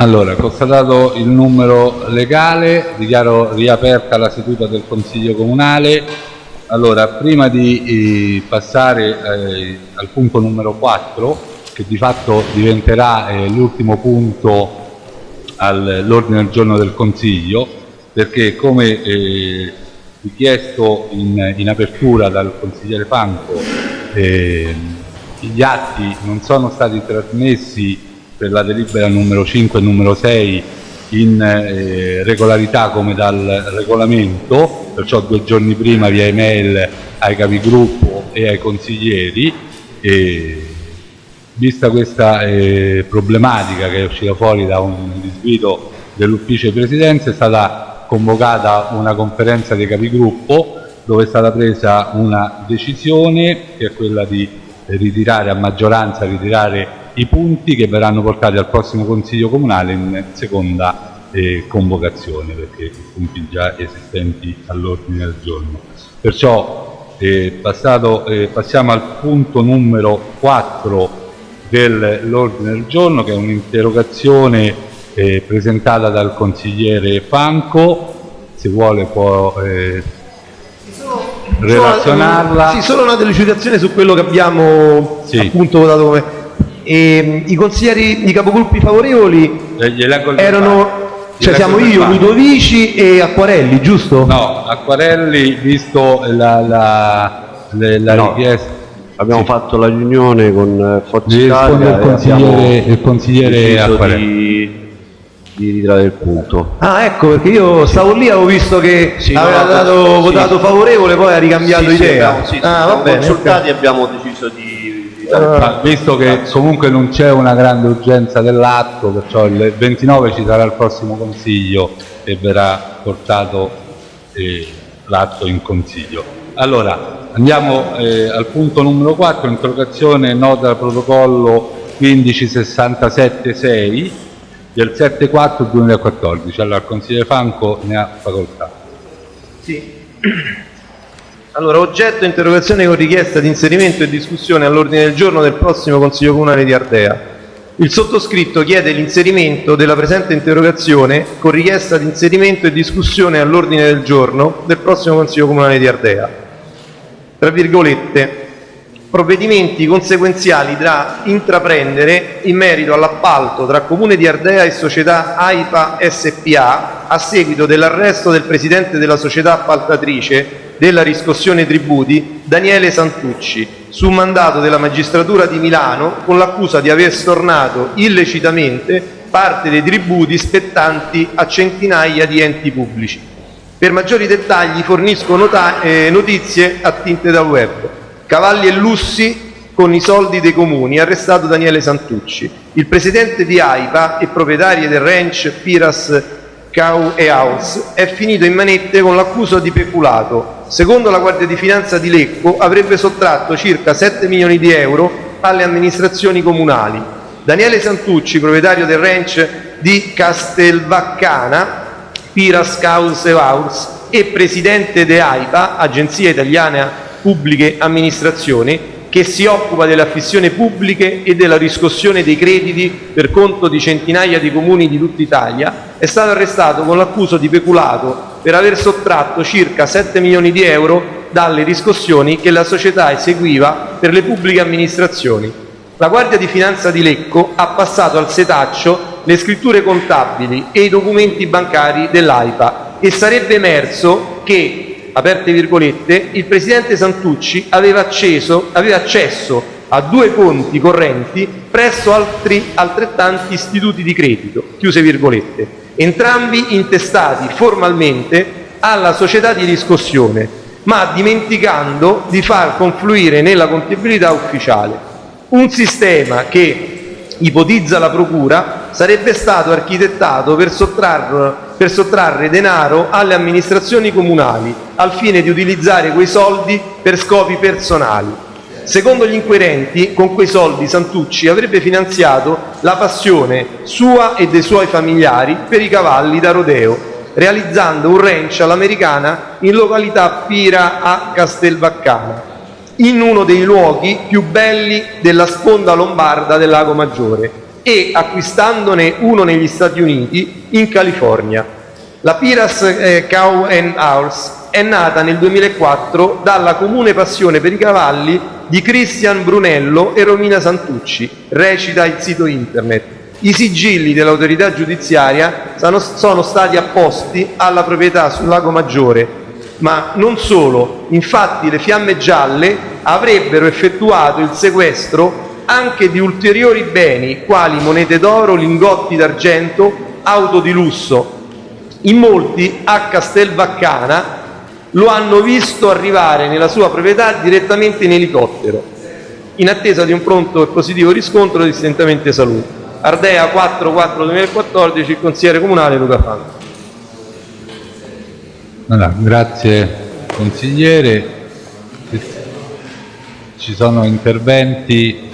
Allora, constatato il numero legale, dichiaro riaperta la seduta del Consiglio Comunale. Allora, prima di eh, passare eh, al punto numero 4, che di fatto diventerà eh, l'ultimo punto all'ordine del giorno del Consiglio, perché come eh, richiesto in, in, apertura dal consigliere Franco, eh, gli atti non sono stati trasmessi per la delibera numero 5 e numero 6 in eh, regolarità come dal regolamento, perciò due giorni prima via email ai capigruppo e ai consiglieri. E, vista questa eh, problematica che è uscita fuori da un disguido dell'ufficio di presidenza, è stata convocata una conferenza dei capigruppo dove è stata presa una decisione che è quella di ritirare a maggioranza ritirare i punti che verranno portati al prossimo Consiglio Comunale in seconda eh, convocazione, perché i punti già esistenti all'ordine del giorno. Perciò eh, passato, eh, passiamo al punto numero 4 dell'ordine del giorno, che è un'interrogazione eh, presentata dal consigliere Franco, se vuole può eh, relazionarla. Sì, solo una delucidazione su quello che abbiamo sì. appunto votato come e, I consiglieri, i capogruppi favorevoli erano, cioè siamo io, Ludovici e Acquarelli, giusto? No, Acquarelli, visto la, la, la, la no. richiesta. Abbiamo sì. fatto la riunione con Forza Italia il consigliere, il consigliere Acquarelli. Di, di ritirare il punto. Ah ecco, perché io stavo lì, avevo visto che sì, aveva dato, sì. votato favorevole, poi ha ricambiato idea. Sì, sì, ah, va bene, consultati okay. abbiamo deciso di ma visto che comunque non c'è una grande urgenza dell'atto, perciò il 29 ci sarà il prossimo consiglio e verrà portato eh, l'atto in consiglio. Allora, andiamo eh, al punto numero 4, interrogazione nota protocollo 15676 del 7-4 2014. Allora, il consigliere Franco ne ha facoltà. Sì. Allora, oggetto interrogazione con richiesta di inserimento e discussione all'ordine del giorno del prossimo Consiglio Comunale di Ardea. Il sottoscritto chiede l'inserimento della presente interrogazione con richiesta di inserimento e discussione all'ordine del giorno del prossimo Consiglio Comunale di Ardea. Tra virgolette, provvedimenti conseguenziali da intraprendere in merito all'appalto tra Comune di Ardea e società AIPA SPA a seguito dell'arresto del presidente della società appaltatrice della riscossione tributi Daniele Santucci su mandato della magistratura di Milano con l'accusa di aver stornato illecitamente parte dei tributi spettanti a centinaia di enti pubblici. Per maggiori dettagli fornisco eh, notizie attinte dal web. Cavalli e lussi con i soldi dei comuni, arrestato Daniele Santucci. Il presidente di AIPA e proprietario del ranch Piras Cow e House è finito in manette con l'accusa di peculato. Secondo la Guardia di Finanza di Lecco avrebbe sottratto circa 7 milioni di euro alle amministrazioni comunali. Daniele Santucci, proprietario del ranch di Castelbaccana, Piras Cows e House e presidente de AIPA, Agenzia Italiana pubbliche amministrazioni, che si occupa delle affissioni pubbliche e della riscossione dei crediti per conto di centinaia di comuni di tutta Italia, è stato arrestato con l'accusa di peculato per aver sottratto circa 7 milioni di euro dalle riscossioni che la società eseguiva per le pubbliche amministrazioni. La Guardia di Finanza di Lecco ha passato al setaccio le scritture contabili e i documenti bancari dell'AIPA e sarebbe emerso che aperte virgolette, il presidente Santucci aveva, acceso, aveva accesso a due conti correnti presso altri altrettanti istituti di credito, chiuse virgolette, entrambi intestati formalmente alla società di riscossione, ma dimenticando di far confluire nella contabilità ufficiale. Un sistema che, ipotizza la Procura, sarebbe stato architettato per sottrarre per sottrarre denaro alle amministrazioni comunali al fine di utilizzare quei soldi per scopi personali. Secondo gli inquirenti, con quei soldi Santucci avrebbe finanziato la passione sua e dei suoi familiari per i cavalli da rodeo, realizzando un ranch all'americana in località Pira a Castelbaccana, in uno dei luoghi più belli della sponda lombarda del Lago Maggiore, e acquistandone uno negli Stati Uniti in California. La Piras eh, Cow and House è nata nel 2004 dalla comune passione per i cavalli di Cristian Brunello e Romina Santucci, recita il sito internet. I sigilli dell'autorità giudiziaria sono stati apposti alla proprietà sul Lago Maggiore, ma non solo, infatti le fiamme gialle avrebbero effettuato il sequestro anche di ulteriori beni quali monete d'oro, lingotti d'argento, auto di lusso. In molti a Castelvaccana lo hanno visto arrivare nella sua proprietà direttamente in elicottero, in attesa di un pronto e positivo riscontro di stentamento salute. Ardea 4-4-2014, il consigliere comunale Luca Franco. Allora, grazie consigliere. Ci sono interventi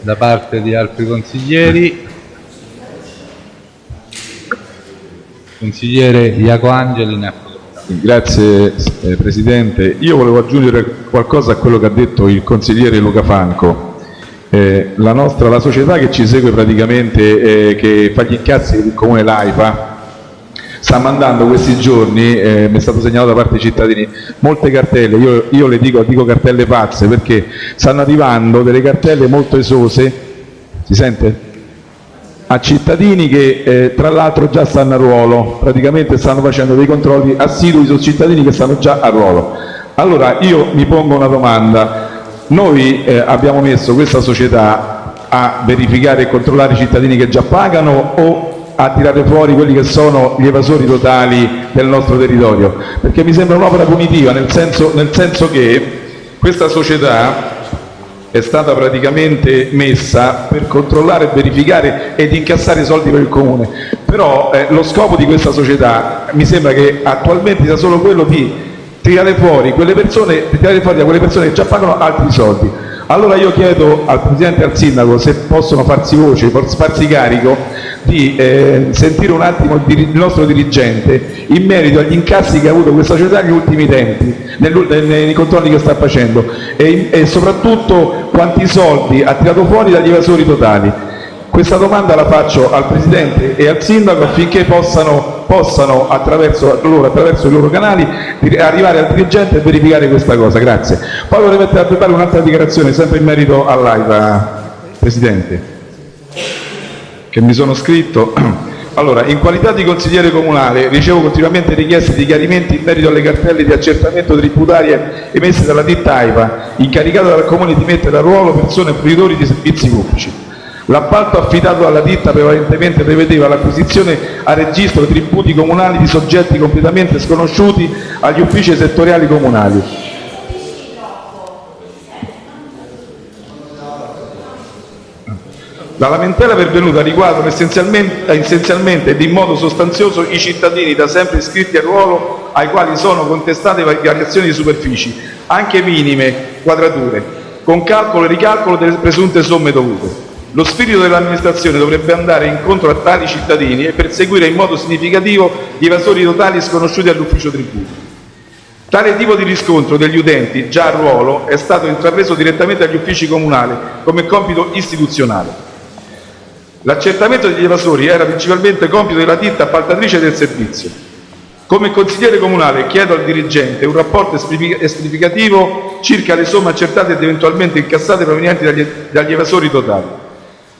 da parte di altri consiglieri. Consigliere Iaco Angeli ne Grazie eh, Presidente. Io volevo aggiungere qualcosa a quello che ha detto il consigliere Luca Franco. Eh, la, nostra, la società che ci segue praticamente, eh, che fa gli incassi del comune Laifa, sta mandando questi giorni, eh, mi è stato segnalato da parte dei cittadini, molte cartelle, io, io le dico, dico cartelle pazze perché stanno arrivando delle cartelle molto esose, si sente? A cittadini che eh, tra l'altro già stanno a ruolo, praticamente stanno facendo dei controlli assidui su cittadini che stanno già a ruolo. Allora io mi pongo una domanda, noi eh, abbiamo messo questa società a verificare e controllare i cittadini che già pagano o a tirare fuori quelli che sono gli evasori totali del nostro territorio? Perché mi sembra un'opera punitiva, nel senso, nel senso che questa società è stata praticamente messa per controllare, verificare ed incassare i soldi per il comune. Però eh, lo scopo di questa società mi sembra che attualmente sia solo quello di tirare fuori, quelle persone, tirare fuori da quelle persone che già pagano altri soldi. Allora io chiedo al Presidente e al Sindaco se possono farsi voce, farsi carico di eh, sentire un attimo il, nostro dirigente in merito agli incassi che ha avuto questa società negli ultimi tempi, nei controlli che sta facendo e, e soprattutto quanti soldi ha tirato fuori dagli evasori totali. Questa domanda la faccio al Presidente e al Sindaco affinché possano, possano attraverso, loro, attraverso, i loro canali arrivare al dirigente e verificare questa cosa. Grazie. Poi vorrei mettere a preparare un'altra dichiarazione sempre in merito all'AIVA, Presidente che mi sono scritto. Allora, in qualità di consigliere comunale ricevo continuamente richieste di chiarimenti in merito alle cartelle di accertamento tributarie emesse dalla ditta AIVA, incaricata dal Comune di mettere a ruolo persone fruitori di servizi pubblici. L'appalto affidato dalla ditta prevalentemente prevedeva l'acquisizione a registro tributi comunali di soggetti completamente sconosciuti agli uffici settoriali comunali La lamentela pervenuta riguarda essenzialmente, ed in modo sostanzioso i cittadini da sempre iscritti a ruolo ai quali sono contestate variazioni di superfici, anche minime quadrature, con calcolo e ricalcolo delle presunte somme dovute. Lo spirito dell'amministrazione dovrebbe andare incontro a tali cittadini e perseguire in modo significativo gli evasori totali sconosciuti all'ufficio tributi. Tale tipo di riscontro degli utenti, già a ruolo, è stato intrapreso direttamente agli uffici comunali come compito istituzionale. L'accertamento degli evasori era principalmente compito della ditta appaltatrice del servizio. Come consigliere comunale chiedo al dirigente un rapporto esplicativo circa le somme accertate ed eventualmente incassate provenienti dagli, dagli evasori totali.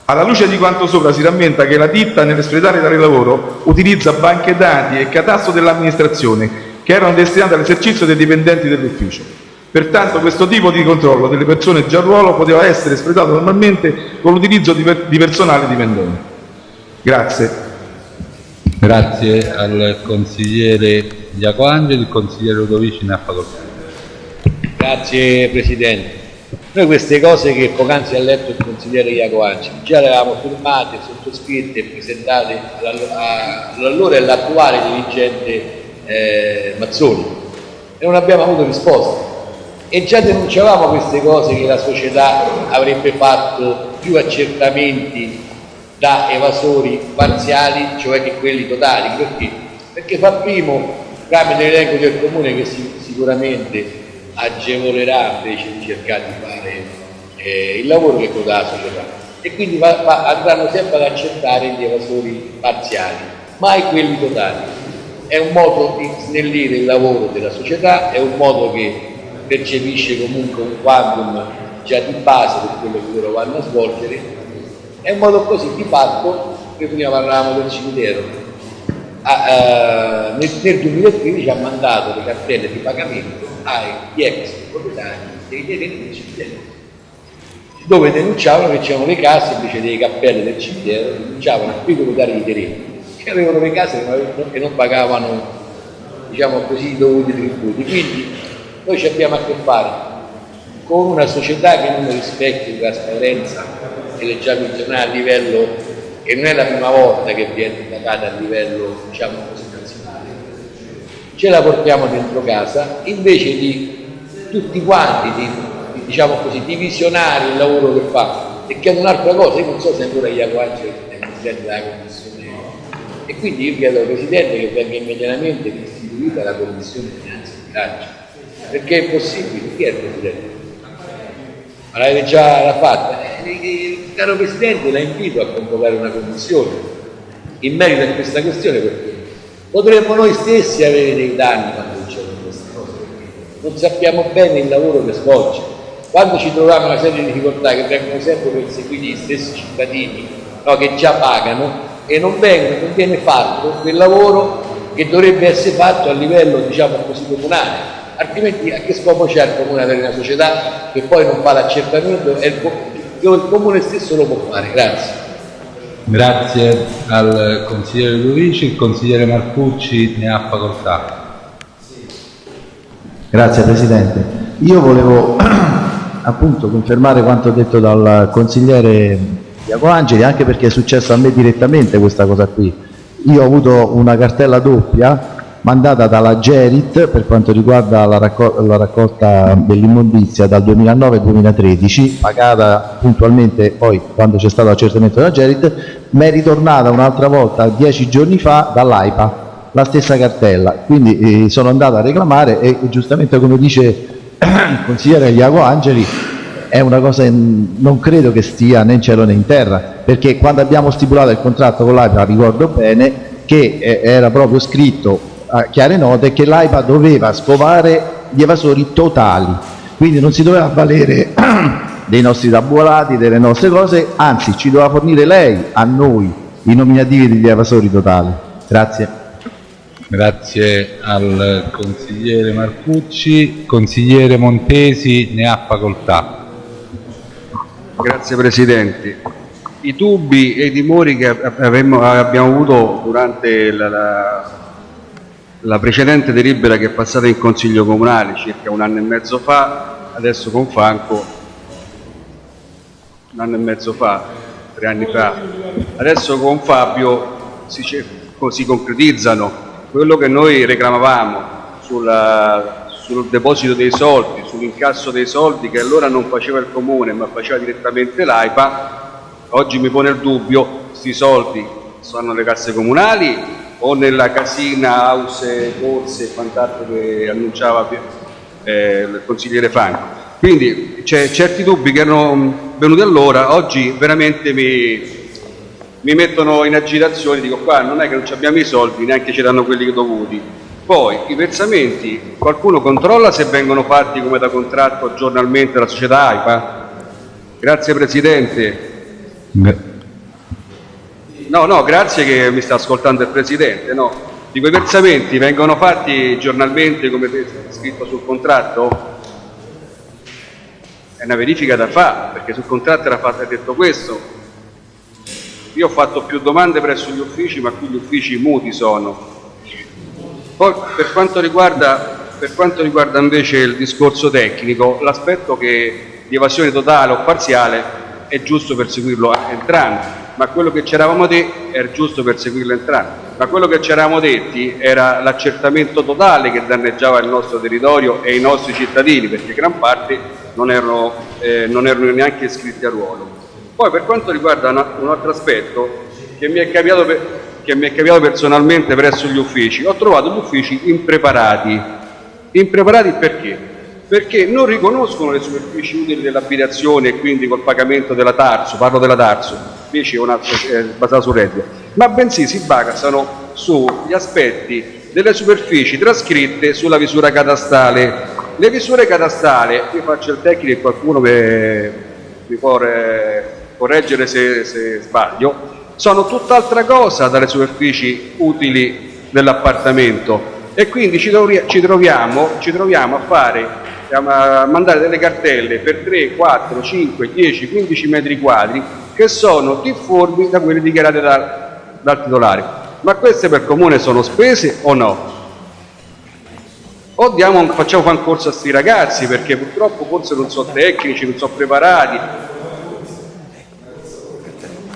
Alla luce di quanto sopra si rammenta che la ditta nell'espletare tale lavoro utilizza banche dati e catasto dell'amministrazione che erano destinate all'esercizio dei dipendenti dell'ufficio. Pertanto questo tipo di controllo delle persone già a ruolo poteva essere espletato normalmente con l'utilizzo di, per di personale dipendente. Grazie. Grazie al consigliere Iaco Angeli, il consigliere Ludovici ne ha facoltà. Grazie Presidente. Noi queste cose che poc'anzi ha letto il consigliere Iaco Angeli già le avevamo firmate, sottoscritte e presentate all'allora e all'attuale dirigente eh, Mazzoni e non abbiamo avuto risposta e già denunciavamo queste cose che la società avrebbe fatto più accertamenti da evasori parziali, cioè che quelli totali. Perché? Perché fa primo tramite l'elenco del comune che si, sicuramente agevolerà invece di cercare di fare eh, il lavoro che coda la società. e quindi va, va, andranno sempre ad accettare gli evasori parziali, mai quelli totali. È un modo di snellire il lavoro della società, è un modo che percepisce comunque un quantum già di base per quello che loro vanno a svolgere, è un modo così di fatto, che prima parlavamo del cimitero, a, uh, nel, nel 2015 ha mandato le cartelle di pagamento agli ex proprietari dei terreni del cimitero dove denunciavano che c'erano le case invece delle cappelle del cimitero, denunciavano i proprietari di terreni che avevano le case che non pagavano diciamo così i dovuti tributi. Quindi noi ci abbiamo a che fare con una società che non rispecchia la trasparenza che leggiamo in giornale a livello e non è la prima volta che viene indagata a livello diciamo così nazionale. Ce la portiamo dentro casa invece di tutti quanti di diciamo così, divisionare il lavoro che fa. E che è un'altra cosa, io non so se ancora Iaco Angeli è Presidente della Commissione. E quindi io chiedo al Presidente che venga immediatamente istituita la Commissione Finanza e Bilancio perché è possibile, chi è il Presidente? Ma l'avete già fatta? Eh, caro Presidente la invito a convocare una commissione in merito a questa questione perché potremmo noi stessi avere dei danni quando succedono queste cose non sappiamo bene il lavoro che svolge quando ci troviamo una serie di difficoltà che vengono sempre perseguiti gli stessi cittadini no, che già pagano e non, vengono, non viene fatto quel lavoro che dovrebbe essere fatto a livello diciamo così comunale altrimenti a che scopo c'è il comune avere una società che poi non fa l'accertamento e il, il comune stesso lo può fare. Grazie. Grazie al consigliere Ludici il consigliere Marcucci ne ha facoltà. Grazie Presidente. Io volevo appunto confermare quanto detto dal consigliere Iaco Angeli, anche perché è successo a me direttamente questa cosa qui. Io ho avuto una cartella doppia mandata dalla Gerit per quanto riguarda la, raccol la raccolta dell'immondizia dal 2009 al 2013, pagata puntualmente poi quando c'è stato l'accertamento della Gerit, mi è ritornata un'altra volta dieci giorni fa dall'AIPA la stessa cartella, quindi eh, sono andato a reclamare e giustamente come dice il consigliere Iago Angeli è una cosa non credo che stia né in cielo né in terra perché quando abbiamo stipulato il contratto con l'AIPA ricordo bene che eh, era proprio scritto chiare note che l'AIPA doveva scovare gli evasori totali quindi non si doveva valere dei nostri tabulati, delle nostre cose anzi ci doveva fornire lei a noi i nominativi degli evasori totali grazie Grazie al consigliere Marcucci. Consigliere Montesi ne ha facoltà. Grazie Presidente. I dubbi e i timori che abbiamo avuto durante la, la, la, precedente delibera che è passata in Consiglio Comunale circa un anno e mezzo fa, adesso con Franco, un anno e mezzo fa, tre anni fa, adesso con Fabio si, si concretizzano quello che noi reclamavamo sulla, sul deposito dei soldi, sull'incasso dei soldi che allora non faceva il comune ma faceva direttamente l'AIPA, oggi mi pone il dubbio, questi soldi sono nelle casse comunali o nella casina, house, borse e quant'altro che annunciava eh, il consigliere Franco. Quindi certi dubbi che erano venuti allora, oggi veramente mi, mi mettono in agitazione, dico qua non è che non abbiamo i soldi, neanche ci danno quelli dovuti. Poi i versamenti, qualcuno controlla se vengono fatti come da contratto giornalmente dalla società AIPA? Grazie Presidente. No, no, grazie che mi sta ascoltando il Presidente. No. Dico, i versamenti vengono fatti giornalmente come scritto sul contratto? È una verifica da fare, perché sul contratto era fatto, detto questo, io ho fatto più domande presso gli uffici, ma qui gli uffici muti sono. Poi per quanto riguarda, per quanto riguarda invece il discorso tecnico, l'aspetto di evasione totale o parziale è giusto perseguirlo entrambi, ma quello che ci eravamo detti era giusto perseguirlo entrambi, ma quello che ci eravamo detti era l'accertamento totale che danneggiava il nostro territorio e i nostri cittadini, perché gran parte non erano, eh, non erano neanche iscritti a ruolo. Poi per quanto riguarda una, un altro aspetto che mi, per, che mi, è capitato personalmente presso gli uffici, ho trovato gli uffici impreparati. Impreparati perché? perché non riconoscono le superfici utili dell'abitazione e quindi col pagamento della Tarso, parlo della Tarso, invece è una eh, basata sul reddito, ma bensì si basano sugli aspetti delle superfici trascritte sulla visura catastale. Le visure catastali, io faccio il tecnico e qualcuno mi, può correggere se, se sbaglio, sono tutt'altra cosa dalle superfici utili dell'appartamento e quindi ci, troviamo, ci troviamo a fare a mandare delle cartelle per 3, 4, 5, 10, 15 metri quadri che sono difformi da quelle dichiarate da, dal titolare. Ma queste per comune sono spese o no? O diamo, facciamo fare un corso a questi ragazzi perché purtroppo forse non sono tecnici, non sono preparati,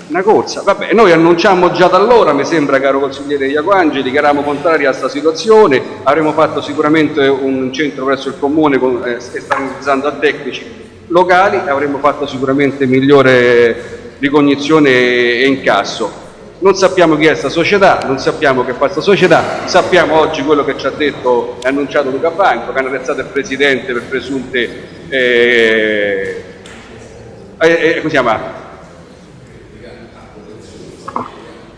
una corsa. Vabbè, noi annunciamo già da allora, mi sembra, caro consigliere Iacoangeli, che eravamo contrari a questa situazione, avremmo fatto sicuramente un centro presso il comune con, eh, esternizzando a tecnici locali, avremmo fatto sicuramente migliore ricognizione e incasso. Non sappiamo chi è questa società, non sappiamo che fa questa società, sappiamo oggi quello che ci ha detto e annunciato Luca Franco, che hanno arrestato il Presidente per presunte... Eh, eh, eh, come si chiama?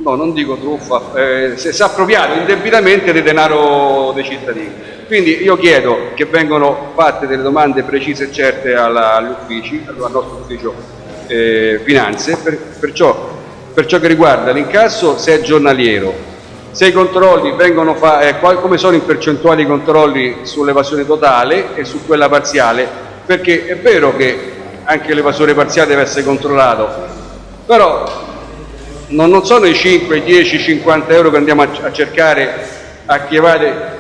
no, non dico truffa, eh, si è appropriato indebitamente del denaro dei cittadini. Quindi io chiedo che vengano fatte delle domande precise e certe alla, agli uffici, al nostro ufficio eh, finanze, per, perciò, per ciò che riguarda l'incasso se è giornaliero, se i controlli vengono fatti, eh, come sono in percentuali i controlli sull'evasione totale e su quella parziale, perché è vero che anche l'evasore parziale deve essere controllato, però non, non sono i 5, 10, 50 euro che andiamo a, a cercare a chiavare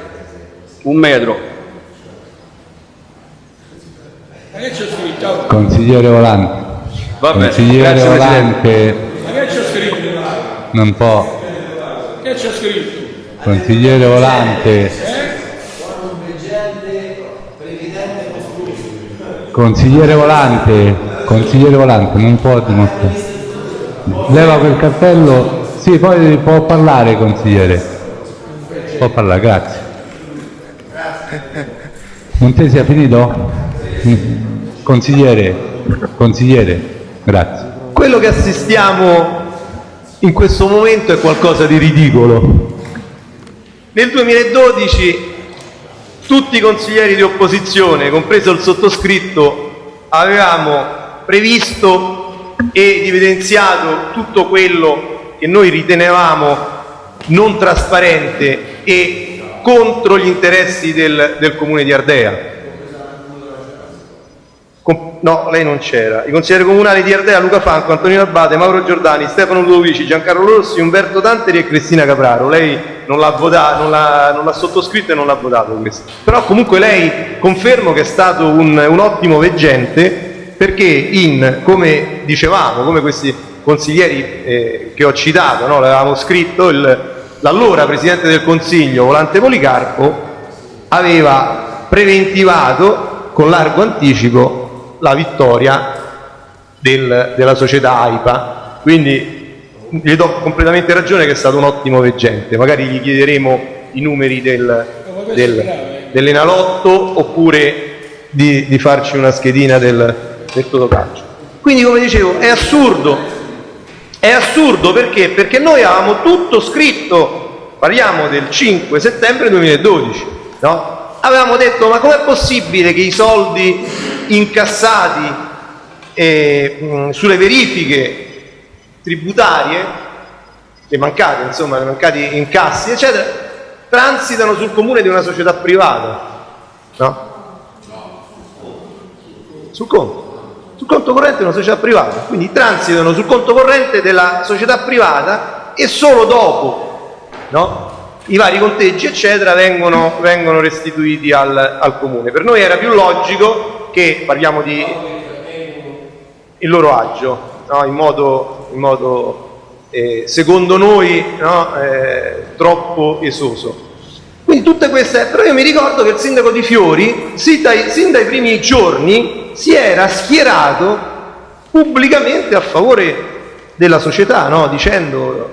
un metro. Consigliere Volante. Vabbè, Consigliere Volante. Ma che c'è scritto? Non può. Che c'è scritto? Consigliere Volante. Consigliere Volante, consigliere Volante, non può dimostrare. Leva quel cartello. Sì, poi può parlare, consigliere. Può parlare, grazie. Montesi ha finito? Consigliere, consigliere, grazie. Quello che assistiamo in questo momento è qualcosa di ridicolo. Nel 2012 tutti i consiglieri di opposizione, compreso il sottoscritto, avevamo previsto ed evidenziato tutto quello che noi ritenevamo non trasparente e contro gli interessi del, del comune di Ardea. No, lei non c'era. I consiglieri comunali di Ardea, Luca Franco, Antonino Abate, Mauro Giordani, Stefano Ludovici, Giancarlo Rossi, Umberto Tanteri e Cristina Capraro. Lei non l'ha votato, non l'ha sottoscritto e non l'ha votato questo. Però comunque lei confermo che è stato un, un ottimo veggente perché in, come dicevamo, come questi consiglieri eh, che ho citato, no, l'avevamo scritto, l'allora Presidente del Consiglio, Volante Policarpo, aveva preventivato con largo anticipo la vittoria del, della società AIPA. Quindi gli do completamente ragione che è stato un ottimo veggente, magari gli chiederemo i numeri del, del, dell'Enalotto oppure di, di farci una schedina del, del Totocalcio. Quindi come dicevo è assurdo, è assurdo perché? Perché noi avevamo tutto scritto, parliamo del 5 settembre 2012, no? Avevamo detto ma com'è possibile che i soldi incassati eh, sulle verifiche tributarie, le mancate, insomma, le mancati incassi, eccetera, transitano sul comune di una società privata, no? Sul conto sul conto corrente di una società privata, quindi transitano sul conto corrente della società privata e solo dopo no, i vari conteggi eccetera vengono, vengono restituiti al, al, comune. Per noi era più logico che, parliamo di il loro agio, no, in modo, in modo eh, secondo noi no, eh, troppo esoso. Quindi tutte queste, però io mi ricordo che il sindaco di Fiori, sin dai, sin dai primi giorni, si era schierato pubblicamente a favore della società, no? dicendo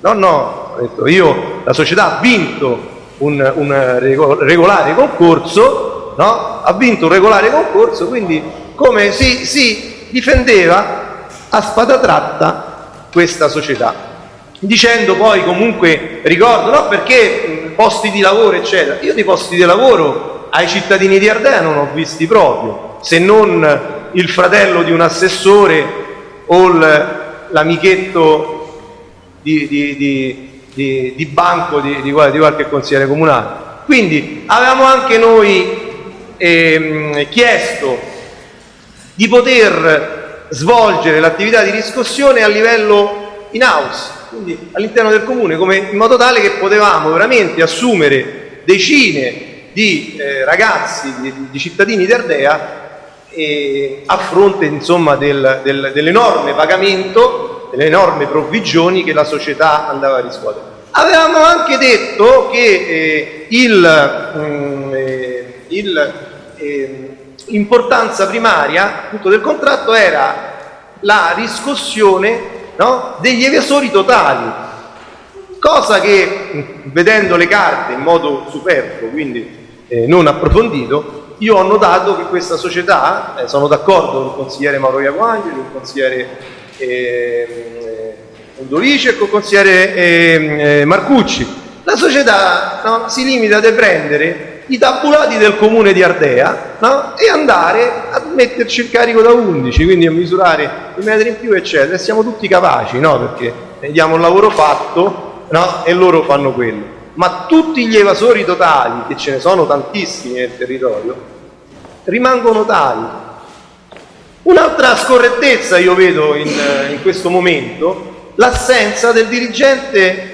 no, no, detto, io, la società ha vinto un, un regolare concorso no? ha vinto un regolare concorso, quindi come si, si difendeva a spada tratta questa società. Dicendo poi comunque ricordo no? Perché posti di lavoro eccetera. Io di posti di lavoro ai cittadini di Ardea non ho visti proprio se non il fratello di un assessore o l'amichetto di, di- di- di- di banco di, di di qualche consigliere comunale. Quindi avevamo anche noi ehm, chiesto di poter svolgere l'attività di riscossione a livello in house, quindi all'interno del comune, come- in modo tale che potevamo veramente assumere decine di eh, ragazzi, di, di cittadini di Ardea eh, a fronte dell'enorme pagamento, delle enormi provvigioni che la società andava a riscuotere. Avevamo anche detto che eh, il, mm, eh, eh, l'importanza primaria appunto, del contratto era la riscossione no, degli evasori totali, cosa che vedendo le carte in modo superfluo, quindi eh, non approfondito, io ho notato che questa società, eh, sono d'accordo con il consigliere Mauro Iacoangeli, con il consigliere eh, Ondolici e il consigliere ehm, eh, Marcucci, la società no, si limita a prendere i tabulati del comune di Ardea no, e andare a metterci il carico da 11, quindi a misurare i metri in più, eccetera. E siamo tutti capaci, no? perché diamo un lavoro fatto no? e loro fanno quello. Ma tutti gli evasori totali, che ce ne sono tantissimi nel territorio, rimangono tali. Un'altra scorrettezza io vedo in, in questo momento, l'assenza del dirigente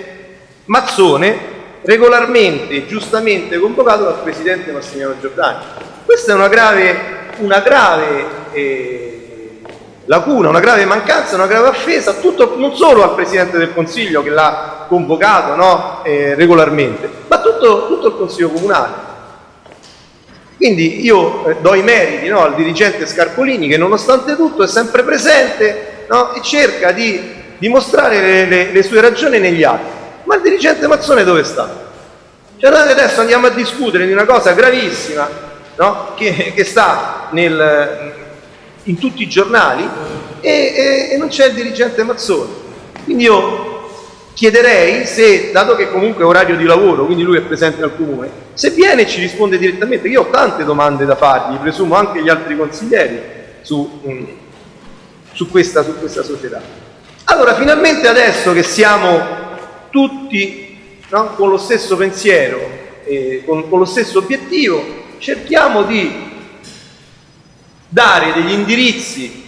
Mazzone regolarmente e giustamente convocato dal presidente Massimiliano Giordani. Questa è una grave, una grave eh, lacuna, una grave mancanza, una grave offesa tutto, non solo al presidente del Consiglio che l'ha convocato no, eh, regolarmente, ma tutto, tutto il Consiglio comunale. Quindi io eh, do i meriti no, al dirigente Scarpolini che nonostante tutto è sempre presente no, e cerca di dimostrare le, le- le sue ragioni negli atti. Ma il dirigente Mazzone dove sta? Cioè adesso andiamo a discutere di una cosa gravissima no, che, che sta nel- in tutti i giornali e, e- e non c'è il dirigente Mazzone. Quindi io chiederei se, dato che comunque è orario di lavoro, quindi lui è presente al comune, se viene e ci risponde direttamente, io ho tante domande da fargli, presumo anche gli altri consiglieri, su, mm, su questa, su questa società. Allora, finalmente adesso che siamo tutti no, con lo stesso pensiero, e con, con lo stesso obiettivo, cerchiamo di dare degli indirizzi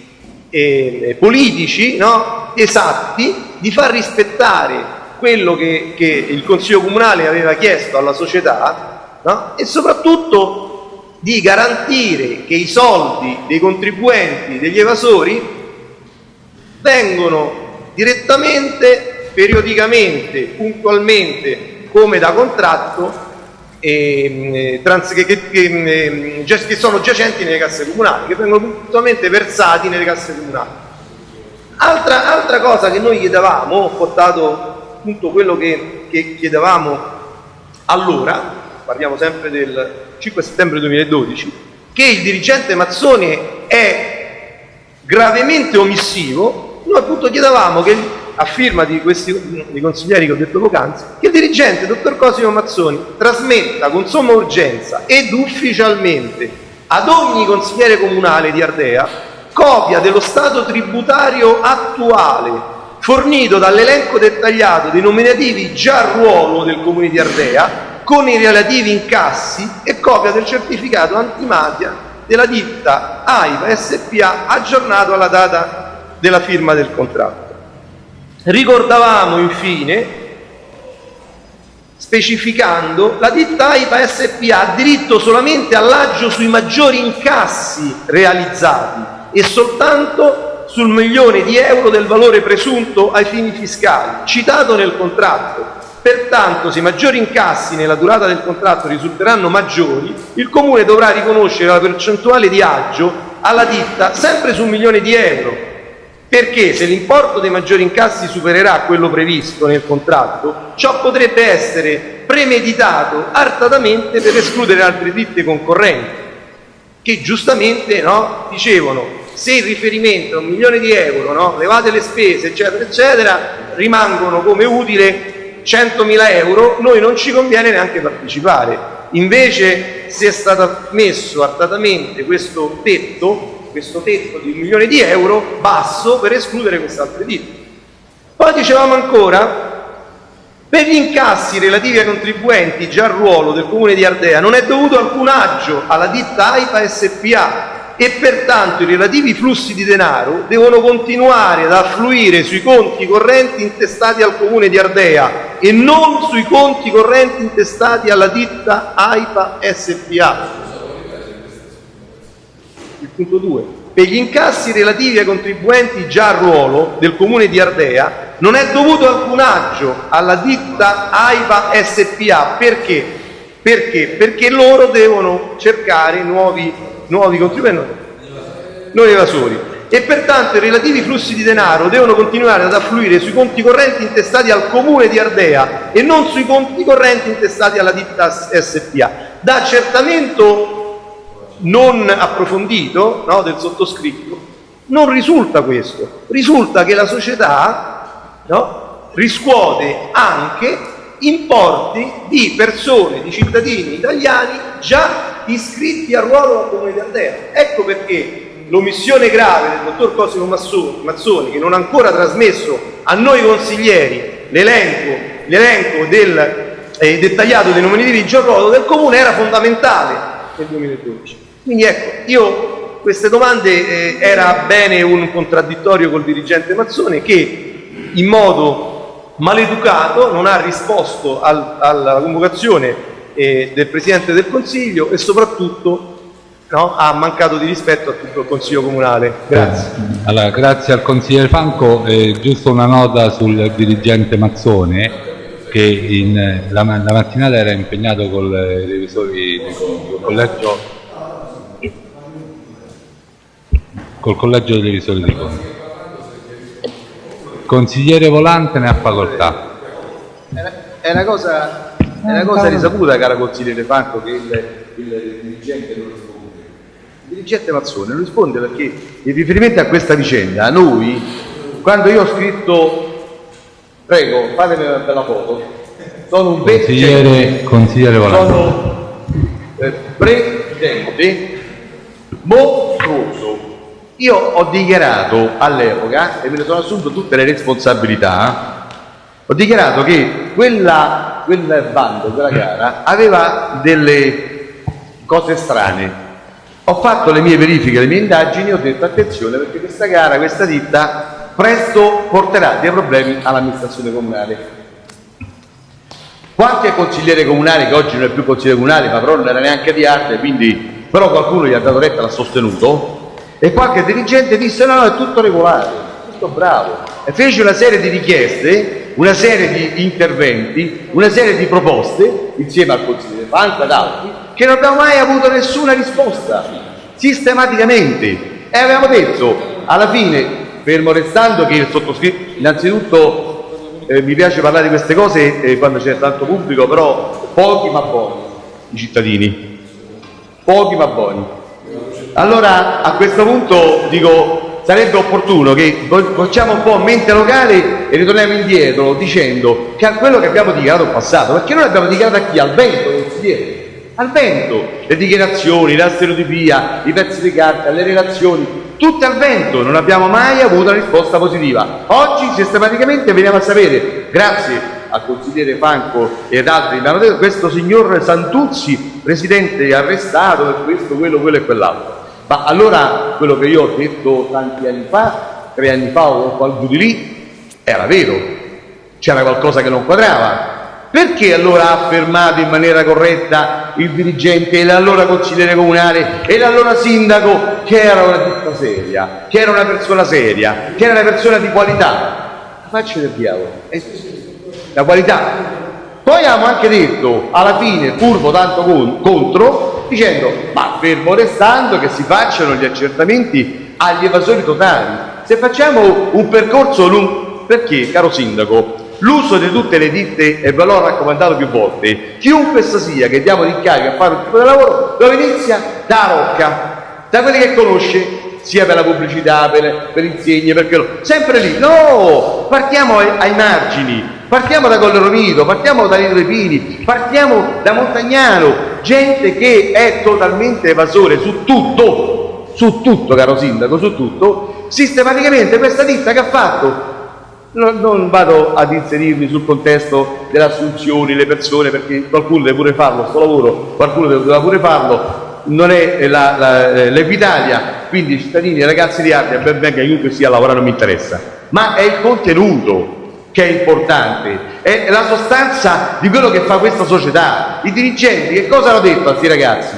eh, politici no, esatti di far rispettare quello che, che il Consiglio Comunale aveva chiesto alla società no, e soprattutto di garantire che i soldi dei contribuenti, degli evasori, vengono direttamente, periodicamente, puntualmente, come da contratto, ehm, eh, trans- che, che- che, ehm, già- che sono giacenti nelle casse comunali, che vengono puntualmente versati nelle casse comunali. Altra, altra cosa che noi chiedevamo, ho portato appunto quello che chiedevamo allora, parliamo sempre del 5 settembre 2012, che il dirigente Mazzone è gravemente omissivo, noi appunto chiedevamo che, a firma di questi di consiglieri che ho detto poc'anzi, che il dirigente, dottor Cosimo Mazzoni, trasmetta con somma urgenza ed ufficialmente ad ogni consigliere comunale di Ardea copia dello stato tributario attuale fornito dall'elenco dettagliato dei nominativi già a ruolo del comune di Ardea con i relativi incassi e copia del certificato antimafia della ditta AIVA SPA aggiornato alla data della firma del contratto. Ricordavamo infine specificando la ditta AIPA SPA ha diritto solamente all'aggio sui maggiori incassi realizzati e soltanto sul milione di euro del valore presunto ai fini fiscali, citato nel contratto. Pertanto, se i maggiori incassi nella durata del contratto risulteranno maggiori, il Comune dovrà riconoscere la percentuale di aggio alla ditta sempre su un milione di euro, perché se l'importo dei maggiori incassi supererà quello previsto nel contratto, ciò potrebbe essere premeditato artatamente per escludere altre ditte concorrenti. che giustamente no, dicevano se il riferimento è un milione di euro, no, levate le spese, eccetera, eccetera, rimangono come utile 100.000 euro, noi non ci conviene neanche partecipare. Invece se è stato messo artatamente questo tetto, questo tetto di un milione di euro basso per escludere quest'altro ditte. Poi dicevamo ancora, per gli incassi relativi ai contribuenti già a ruolo del Comune di Ardea non è dovuto alcun aggio alla ditta AIPA SPA e pertanto i relativi flussi di denaro devono continuare ad affluire sui conti correnti intestati al Comune di Ardea e non sui conti correnti intestati alla ditta AIPA SPA. Punto 2. Per gli incassi relativi ai contribuenti già a ruolo del Comune di Ardea non è dovuto alcun aggio alla ditta AIPA SPA. Perché? Perché? Perché loro devono cercare nuovi, nuovi contribuenti, nuovi evasori e pertanto i relativi flussi di denaro devono continuare ad affluire sui conti correnti intestati al comune di Ardea e non sui conti correnti intestati alla ditta SPA. Da accertamento non approfondito no, del sottoscritto non risulta questo, risulta che la società no, riscuote anche importi di persone, di cittadini italiani già iscritti a ruolo al Comune di Ardea. Ecco perché l'omissione grave del dottor Cosimo Mazzoni, Mazzoni, che non ha ancora trasmesso a noi consiglieri l'elenco del, eh, dettagliato dei nominativi di ruolo del Comune, era fondamentale nel 2012. Quindi ecco, io queste domande eh, era bene un contraddittorio col dirigente Mazzoni che in modo maleducato non ha risposto al, alla convocazione eh, del Presidente del Consiglio e soprattutto no, ha mancato di rispetto a tutto il Consiglio Comunale. Grazie. Allora, grazie al consigliere Franco. Eh, giusto una nota sul dirigente Mazzone che in, la, la, mattinata era impegnato con i revisori del collegio col collegio dei revisori di conti. Consigliere Volante ne ha facoltà. È una cosa, è una cosa risaputa, cara consigliere Franco, che il, il dirigente non risponde. Il dirigente Mazzone non risponde perché in riferimento a questa vicenda, noi, quando io ho scritto, prego, fatemi una bella foto, sono un consigliere, consigliere Volante. Sono eh, presidente mostruoso io ho dichiarato all'epoca, e me ne sono assunto tutte le responsabilità, ho dichiarato che quella, quel bando, quella gara, aveva delle cose strane. Ho fatto le mie verifiche, le mie indagini ho detto attenzione perché questa gara, questa ditta, presto porterà dei problemi all'amministrazione comunale. Qualche consigliere comunale, che oggi non è più consigliere comunale, ma però non era neanche di arte, quindi però qualcuno gli ha dato retta l'ha sostenuto, e qualche dirigente disse no, no, è tutto regolare, tutto bravo. E fece una serie di richieste, una serie di interventi, una serie di proposte, insieme al Consiglio Fanca ed altri, che non abbiamo mai avuto nessuna risposta, sistematicamente. E avevamo detto, alla fine, fermo restando che il sottoscritto, innanzitutto eh, mi piace parlare di queste cose eh, quando c'è tanto pubblico, però pochi ma buoni i cittadini, pochi ma buoni allora a questo punto dico sarebbe opportuno che facciamo un po' mente locale e ritorniamo indietro dicendo che a quello che abbiamo dichiarato in passato, perché noi abbiamo dichiarato a chi? Al vento, consigliere, al vento, le dichiarazioni, la stereotipia, i pezzi di carta, le relazioni, tutte al vento, non abbiamo mai avuto una risposta positiva. Oggi sistematicamente veniamo a sapere, grazie al consigliere Franco e ad altri questo signor Santuzzi, presidente arrestato per questo, quello, quello e quell'altro. Ma allora quello che io ho detto tanti anni fa, tre anni fa o qualcuno di lì, era vero, c'era qualcosa che non quadrava. Perché allora ha affermato in maniera corretta il dirigente e l'allora consigliere comunale e l'allora sindaco che era una ditta seria, che era una persona seria, che era una persona di qualità? La faccia del diavolo. Eh, la qualità. Poi abbiamo anche detto, alla fine, pur votando contro, dicendo ma fermo restando che si facciano gli accertamenti agli evasori totali. Se facciamo un percorso lungo, perché caro sindaco, l'uso di tutte le ditte, e ve l'ho raccomandato più volte, chiunque sia che diamo l'incarico a fare un tipo di lavoro, dove inizia da Rocca, da quelli che conosce, sia per la pubblicità, per, per insegne, perché lo, sempre lì. No, partiamo ai, ai margini, partiamo da Colle Romito, partiamo da Lido Pini, partiamo da Montagnano, gente che è totalmente evasore su tutto, su tutto, caro sindaco, su tutto, sistematicamente questa ditta che ha fatto? Non, non, vado ad inserirmi sul contesto delle assunzioni, le persone, perché qualcuno deve pure farlo, sto lavoro, qualcuno deve pure farlo, non è l'Equitalia, quindi cittadini e ragazzi di arte, ben venga chiunque sia a lavorare non mi interessa, ma è il contenuto che è importante, è la sostanza di quello che fa questa società. I dirigenti che cosa hanno detto a questi ragazzi?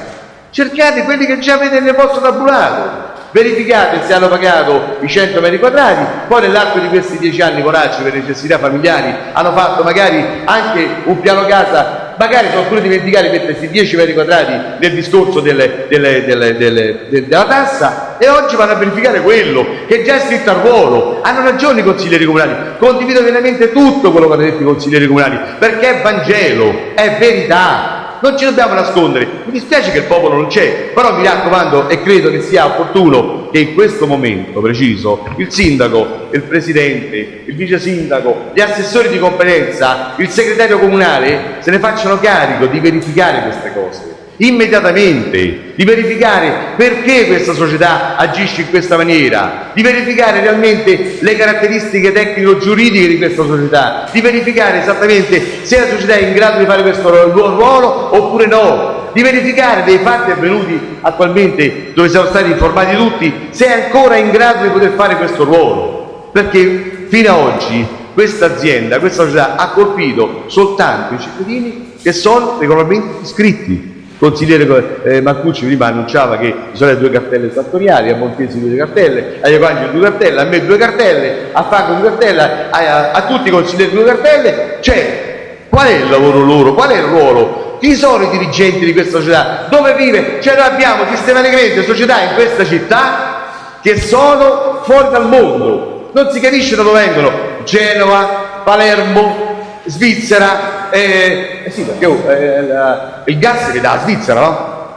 Cercate quelli che già avete nel vostro tabulato, verificate se hanno pagato i 100 metri quadrati, poi nell'arco di questi 10 anni Coracci per necessità familiari hanno fatto magari anche un piano casa, magari sono pure dimenticati di mettersi 10 metri quadrati nel discorso delle, delle, delle, della tassa e oggi vanno a verificare quello che già è scritto al ruolo. Hanno ragione i consiglieri comunali, condivido pienamente tutto quello che hanno detto i consiglieri comunali, perché è Vangelo, è verità non ci dobbiamo nascondere. Mi dispiace che il popolo non c'è, però mi raccomando e credo che sia opportuno che in questo momento preciso il sindaco, il presidente, il vice sindaco, gli assessori di competenza, il segretario comunale se ne facciano carico di verificare queste cose. Immediatamente, di verificare perché questa società agisce in questa maniera, di verificare realmente le caratteristiche tecnico-giuridiche di questa società, di verificare esattamente se la società è in grado di fare questo ruolo oppure no, di verificare dei fatti avvenuti attualmente dove siamo stati informati tutti se è ancora in grado di poter fare questo ruolo, perché fino ad oggi questa azienda, questa società ha colpito soltanto i cittadini che sono regolarmente iscritti. Consigliere eh, Marcucci prima annunciava che ci sono due cartelle fattoriali, a Montesi due cartelle, a Iacovangeli due cartelle, a me due cartelle, a Franco due cartelle, a, a, a tutti i consiglieri due cartelle, cioè qual è il lavoro loro, qual è il ruolo? Chi sono i dirigenti di questa società? Dove vive? Cioè noi abbiamo sistematicamente società in questa città che sono fuori dal mondo, non si capisce da dove vengono, Genova, Palermo, Svizzera, eh, eh sì perché oh, eh, la, il gas che dà Svizzera, no?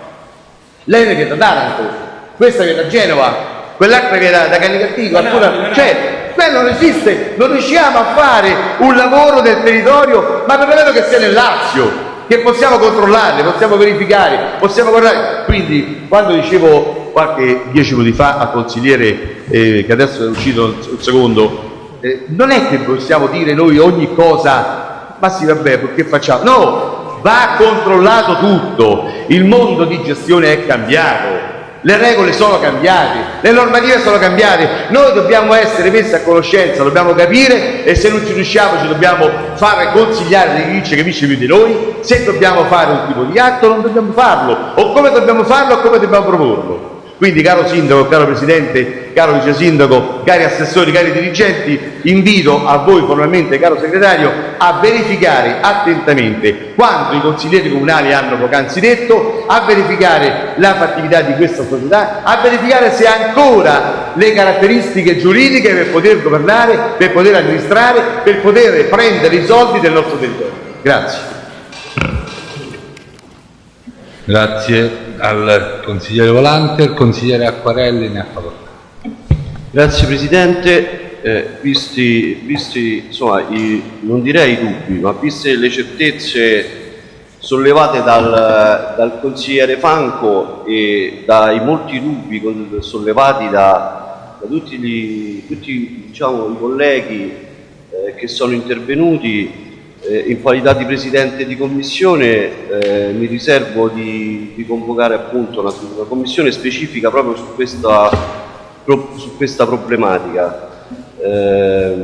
Lei che da Taranto, questa che da Genova, quell'altra che da, da Canicattico, alcuna, cioè, quello non esiste, non riusciamo a fare un lavoro del territorio, ma per quello che sia nel Lazio, che possiamo controllare, possiamo verificare, possiamo guardare. Quindi quando dicevo qualche dieci minuti fa al consigliere eh, che adesso è uscito un secondo eh, non è che possiamo dire noi ogni cosa, ma sì vabbè, perché facciamo? No, va controllato tutto, il mondo di gestione è cambiato, le regole sono cambiate, le normative sono cambiate, noi dobbiamo essere messi a conoscenza, dobbiamo capire e se non ci riusciamo ci dobbiamo fare consigliare di chi che capisce più di noi, se dobbiamo fare un tipo di atto non dobbiamo farlo, o come dobbiamo farlo o come dobbiamo proporlo. Quindi caro Sindaco, caro Presidente, caro Vice Sindaco, cari assessori, cari dirigenti, invito a voi formalmente, caro Segretario, a verificare attentamente quanto i consiglieri comunali hanno poc'anzi detto, a verificare la fattività di questa società, a verificare se ha ancora le caratteristiche giuridiche per poter governare, per poter amministrare, per poter prendere i soldi del nostro territorio. Grazie. Grazie al consigliere Volante, il consigliere Acquarelli ne ha facoltà. Grazie Presidente, eh, visti, visti insomma, i, non direi i dubbi, ma viste le certezze sollevate dal, dal consigliere Franco e dai molti dubbi sollevati da, da tutti, gli, tutti diciamo, i colleghi eh, che sono intervenuti, eh, in qualità di Presidente di Commissione eh, mi riservo di, di convocare appunto una, una, commissione specifica proprio su questa, pro, su questa problematica, eh,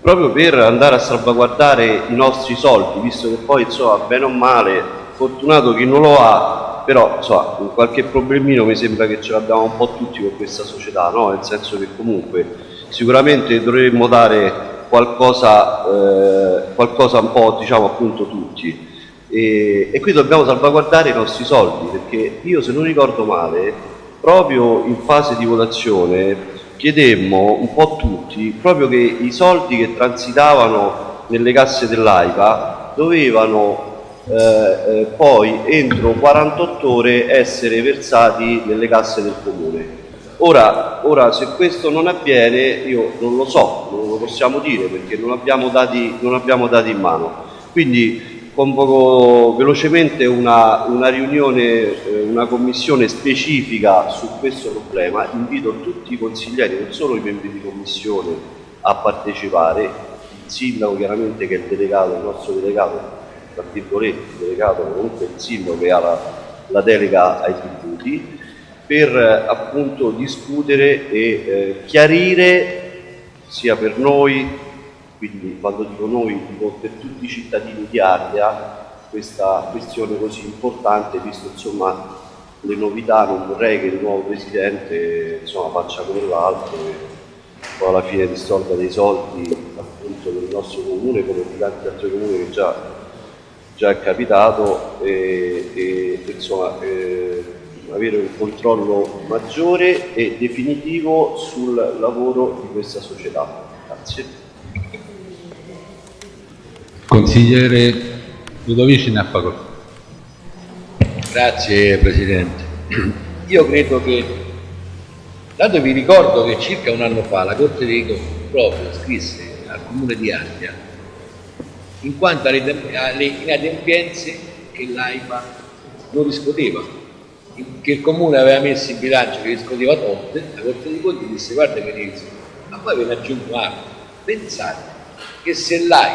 proprio per andare a salvaguardare i nostri soldi, visto che poi insomma, bene o male, fortunato chi non lo ha, però insomma, qualche problemino mi sembra che ce l'abbiamo un po' tutti con questa società, no? nel senso che comunque sicuramente dovremmo dare qualcosa, eh, qualcosa un po' diciamo appunto tutti e, e qui dobbiamo salvaguardare i nostri soldi perché io se non ricordo male proprio in fase di votazione chiedemmo un po' tutti proprio che i soldi che transitavano nelle casse dell'AIPA dovevano eh, eh, poi entro 48 ore essere versati nelle casse del comune. Ora, ora, se questo non avviene, io non lo so, non lo possiamo dire perché non abbiamo dati, non abbiamo dati in mano. Quindi convoco velocemente una, una riunione, eh, una commissione specifica su questo problema, invito tutti i consiglieri, non solo i membri di commissione, a partecipare, il sindaco chiaramente che è il delegato, il nostro delegato, tra virgolette, il delegato comunque il sindaco che ha la, la delega ai tributi, per appunto discutere e eh, chiarire sia per noi, quindi quando dico noi per tutti i cittadini di Ardea questa questione così importante visto insomma le novità, non vorrei che il nuovo Presidente insomma, faccia come l'altro e poi alla fine distolga dei soldi appunto del nostro comune come di tanti altri comuni che già, già è capitato e, e insomma eh, avere un controllo maggiore e definitivo sul lavoro di questa società. Grazie. Consigliere Ludovici ne ha facoltà. Grazie Presidente. Io credo che, dato vi ricordo che circa un anno fa la Corte dei Conti proprio scrisse al Comune di Ardea in quanto alle, alle inadempienze che l'AIPA non riscuoteva che il comune aveva messo in bilancio che riscuoteva tolte, la Corte dei Conti disse guarda ne ma poi ve ne aggiungo altro. Pensate che se l'AI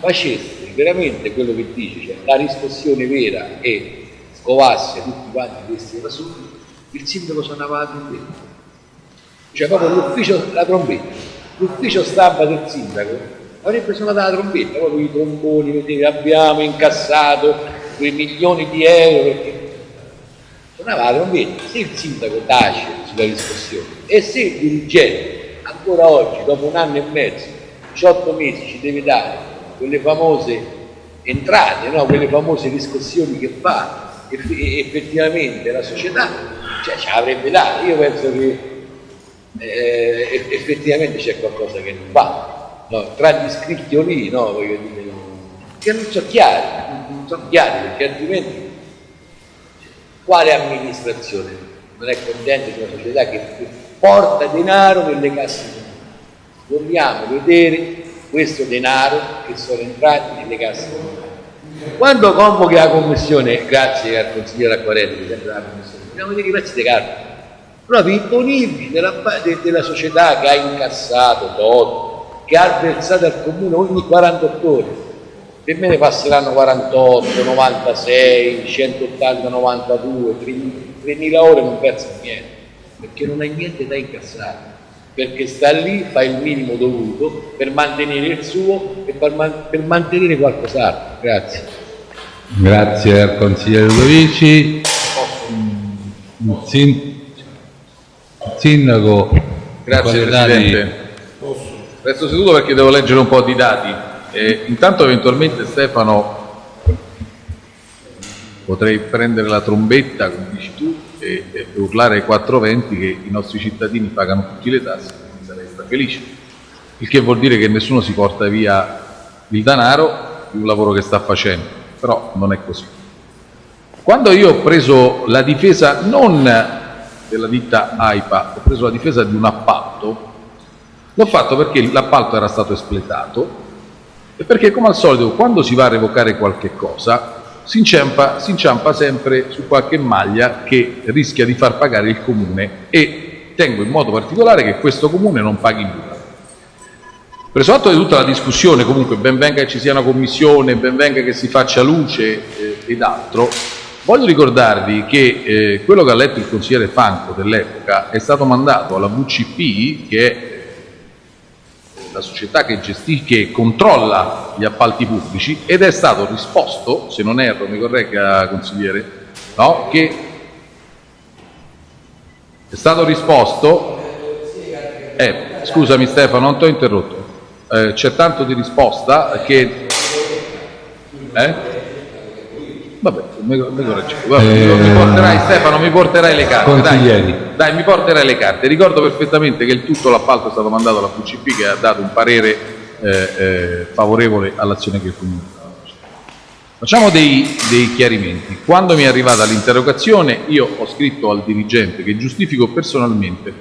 facesse veramente quello che dice, cioè la riscossione vera e scovasse tutti quanti questi evasori, il sindaco suonava la trombetta. Cioè proprio l'ufficio, la trombetta, l'ufficio stampa del sindaco avrebbe suonato la trombetta, proprio i tromboni, vedete, abbiamo incassato quei milioni di euro perché la trombetta, se il sindaco tace sulla discussione e se il dirigente ancora oggi, dopo un anno e mezzo, 18 mesi, ci deve dare quelle famose entrate, no? quelle famose riscossioni che fa effettivamente la società, cioè ce l'avrebbe dato. Io penso che eh, effettivamente c'è qualcosa che non va. No? Tra gli iscritti o lì, no? Voglio dire, che non sono chiari, non sono chiari perché altrimenti quale amministrazione non è contenta di una società che porta denaro nelle casse comunali? Vogliamo vedere questo denaro che sono entrati nelle casse comunali. Quando convochi la commissione, grazie al consigliere Acquarelli, commissione, vogliamo vedere i pezzi di carta, proprio i bonifici della, della società che ha incassato tot, che ha versato al comune ogni 48 ore per me ne passeranno 48, 96, 180, 92, 3.000 ore non perso niente, perché non hai niente da incassare, perché sta lì, fa il minimo dovuto per mantenere il suo e per, man per mantenere qualcos'altro. Grazie. Grazie al consigliere Ludovici. Sin il sindaco. Grazie Presidente. Resto seduto perché devo leggere un po' di dati. Eh, intanto eventualmente Stefano potrei prendere la trombetta, come dici tu, e, e urlare ai 420 che i nostri cittadini pagano tutte le tasse, quindi sarei felice. Il che vuol dire che nessuno si porta via il denaro di un lavoro che sta facendo, però non è così. Quando io ho preso la difesa non della ditta AIPA, ho preso la difesa di un appalto, l'ho fatto perché l'appalto era stato espletato e perché come al solito quando si va a revocare qualche cosa si inciampa, si inciampa sempre su qualche maglia che rischia di far pagare il comune e tengo in modo particolare che questo comune non paghi nulla. Preso atto di tutta la discussione, comunque ben venga che ci sia una commissione, ben venga che si faccia luce eh, ed altro, voglio ricordarvi che eh, quello che ha letto il consigliere Fanco dell'epoca è stato mandato alla VCP, che è la società che, gestisce, che controlla gli appalti pubblici ed è stato risposto, se non erro, mi corregga consigliere, no? che è stato risposto, eh, scusami Stefano, non ti ho interrotto, eh, c'è tanto di risposta che... Eh? Vabbè, mi, mi, Vabbè, eh, mi porterai, Stefano, mi porterai le carte. Dai, dai, mi porterai le carte. Ricordo perfettamente che il tutto l'appalto è stato mandato alla QCP che ha dato un parere eh, eh, favorevole all'azione che il Comune Facciamo dei, dei chiarimenti. Quando mi è arrivata l'interrogazione io ho scritto al dirigente che giustifico personalmente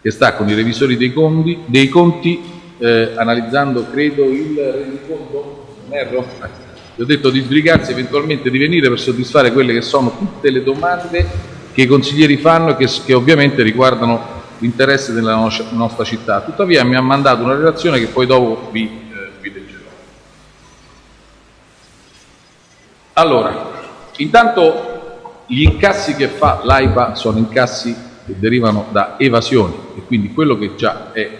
che sta con i revisori dei conti, dei conti eh, analizzando, credo, il rendiconto, non erro? Gli ho detto di sbrigarsi eventualmente di venire per soddisfare quelle che sono tutte le domande che i consiglieri fanno e che, che ovviamente riguardano l'interesse della nostra città. Tuttavia mi ha mandato una relazione che poi dopo vi, eh, vi leggerò. Allora, intanto gli incassi che fa l'AIPA sono incassi che derivano da evasioni e quindi quello che già è eh,